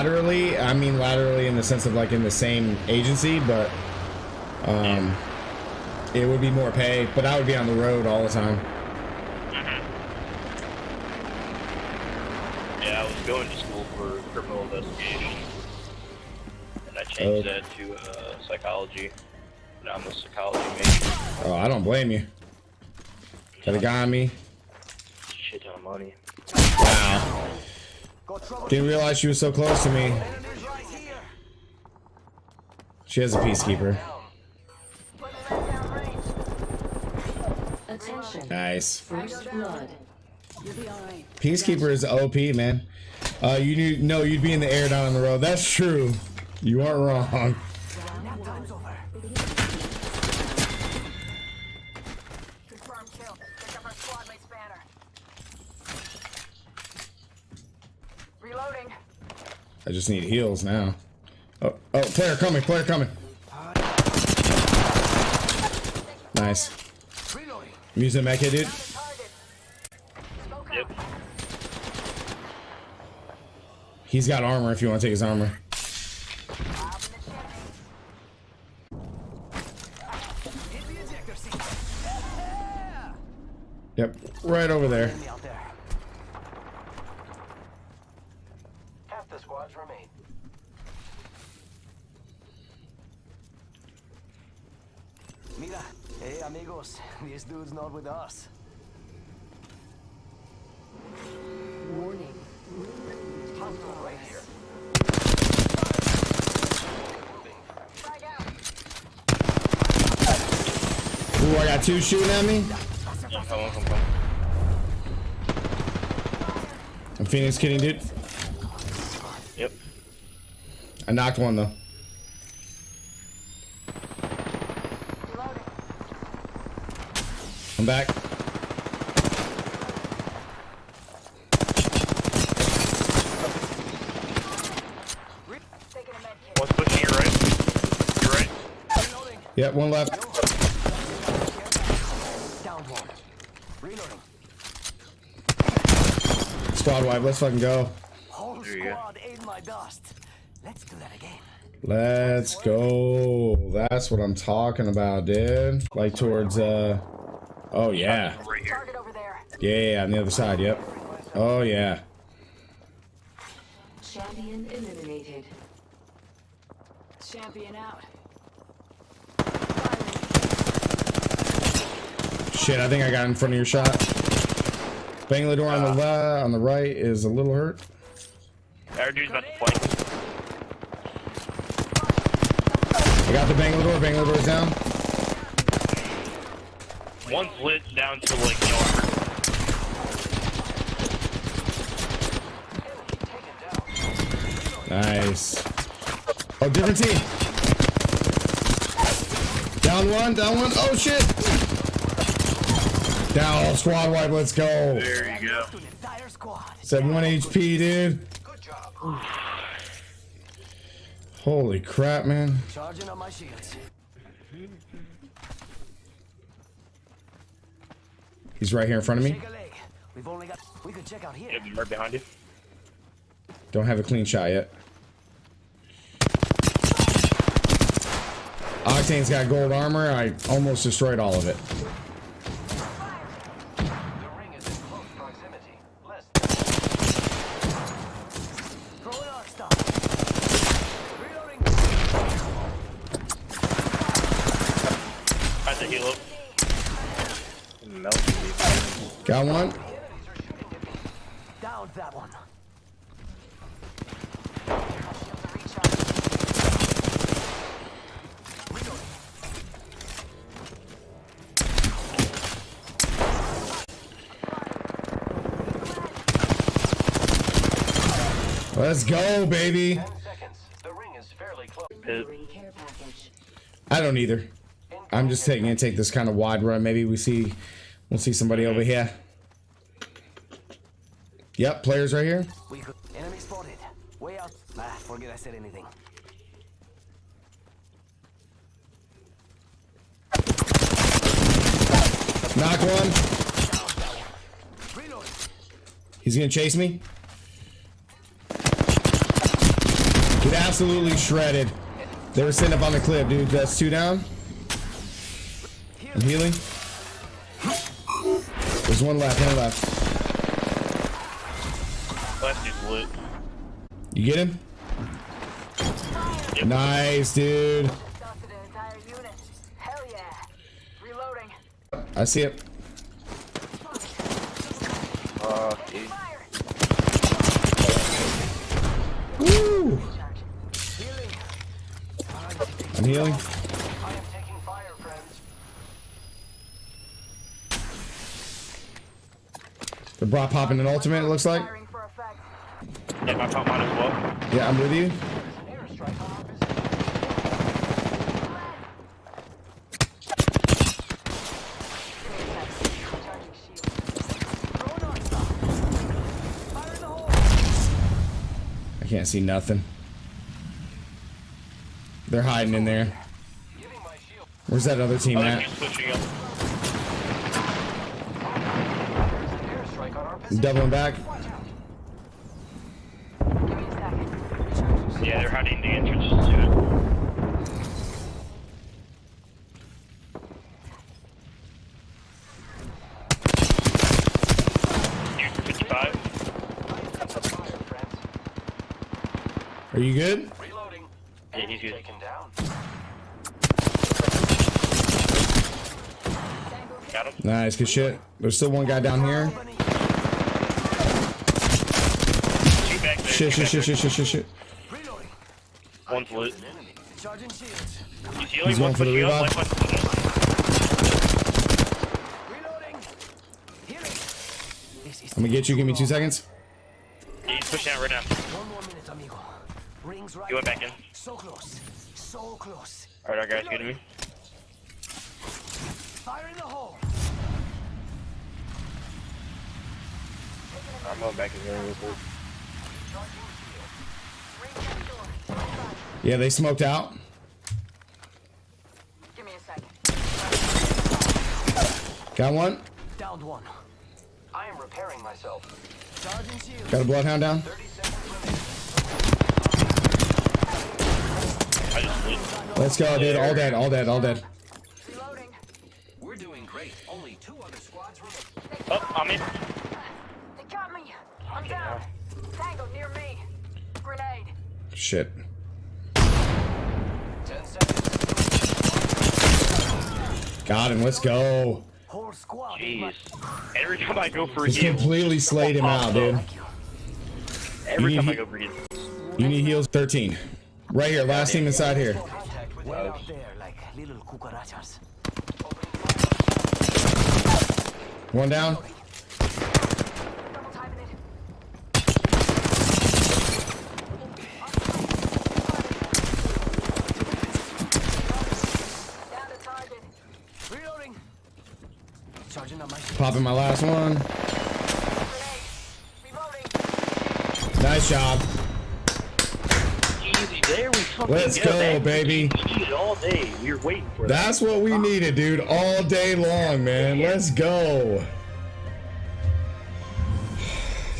laterally, I mean laterally in the sense of like in the same agency, but um, it would be more pay. But I would be on the road all the time. Mm-hmm. Yeah, I was going to school for criminal investigation, and I changed Oh. that to uh, psychology. Now I'm a psychology major. Oh, I don't blame you. Got a guy on me. Shit ton of money. Wow. Didn't realize she was so close to me. She has a peacekeeper. Attention. Nice. First blood. Peacekeeper is OP, man. Uh, you knew, no, you'd be in the air down on the road. That's true. You aren't wrong. Confirmed kill. Pick up our squad mate's banner. Reloading. I just need heals now. Oh, oh, player coming, player coming. Nice. I'm using mech dude. Yep. He's got armor if you want to take his armor. Yep, right over there. Enemy out there. Half the squads remain. Mira, hey amigos, this dude's not with us. Warning. Hostile right here. Frag. Ooh, I got two shooting at me. I'm coming, I'm. I'm Phoenix kidding, dude. Yep. I knocked one though. Reloading. I'm back. Taking a med kit. One's pushing you right. You're right. Yep, one left. Down one. Reloading. Squad wipe, let's fucking go. Whole There you go. squad ate my dust. Let's do that again. Let's go. That's what I'm talking about, dude. Like towards, uh, oh yeah. Target over there. Yeah, yeah, yeah, on the other side, yep. Oh yeah. Champion eliminated. Champion out. Shit, I think I got in front of your shot. Banging the door on the left, on the right is a little hurt. Our dude's about to flank. I got the Bangalore, Bangladore's down. One's lit down to like no armor. Nice. Oh, different team. Down one, down one. Oh shit. Down, squad wipe, let's go. There you go. To the entire squad. Said one HP, dude. Good job. Holy crap, man. Charging on my shields. He's right here in front of me. Take a leg. We've only got. We could check out here. Yep, right behind you. Don't have a clean shot yet. Octane's got gold armor. I almost destroyed all of it. The ring is in close proximity. Less. Throwing Arc Star. Reloading. Tried to heal up. Got one. Down that one. Let's go, baby. Ten seconds. The ring is fairly close. Pit. Green care package. I don't either. I'm just taking and take this kind of wide run. Maybe we see, we'll see somebody over here. Yep, players right here. We could. Enemy spotted. Way out. Ah, forget I said anything. Knock one. Reloading. He's gonna chase me. Get absolutely shredded. They were sitting up on the cliff, dude. That's two down. I'm healing. There's one left, one left. Last dude's lit. You get him? Yep. Nice, dude. Dusted an entire unit. Hell yeah. I see it. Uh, Woo! I'm healing. I am taking fire, friends. The bot popping an ultimate, it looks like. Firing for effect. yeah, my top mine as well. Yeah, I'm with you. There's an airstrike on our position. Charging shield. Throwing Arc Star. Fire in the hole. I can't see nothing. They're hiding in there. Giving my shield. Where's that other team at? dude's pushing up. There's an airstrike on our position. Doubling back. Watch out. Give me a second. Yeah, they're hiding the entrances to it. Dude, 55. Are you good? Reloading. Yeah, he's good. Taken down. Got him. Nice, good shit. There's still one guy down here. Company. Two back there. Shit, shit, shit, shit, shit, shit, shit. Reloading. there. One's lit. An enemy. Charging shields. He's. He's going for the revive. Left one's Reloading. Healing. This is I'm gonna get you. Give me two seconds. Yeah, he's pushing out right now. one more minute, amigo. Rings right. He went back in. So close. So close. Alright, our guy's to me. Fire in the hole. I'm going back in there real quick. Yeah, they smoked out. Give me a second. Got one. Downed one. I am repairing myself. Charging shield. Got a bloodhound down. 30 seconds remaining. I just lit. Let's go, dude. All dead, all dead, all dead. Reloading. We're doing great. Only two other squads remain. Oh, I'm in. They got me. I'm down. Tango near me. Grenade. Shit. 10 seconds. Got him. Let's go. Whole squad. Jeez. Every time I go for a He's heal, completely slayed him out, dude. every You time I go for heal. You need heals. 13. Right here. Last team inside here. Contact way out there like little cucarachas. One down. Double timing it. Down to target. Reloading. Charging on my shield. Popping my last one. Nice job. Easy, there we fucking Let's go. go, baby. We all day. We were waiting for that. That's what we needed, dude. All day long, man. Let's go.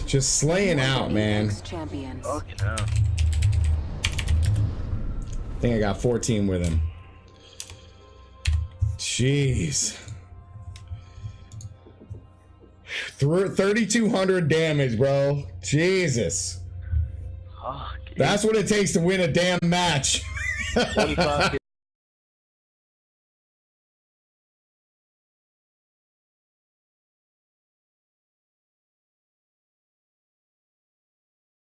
Just slaying out, man. Champions. Fucking hell. I think I got 14 with him. Jeez. 3,200 damage, bro. Jesus. Fuck. That's what it takes to win a damn match. 25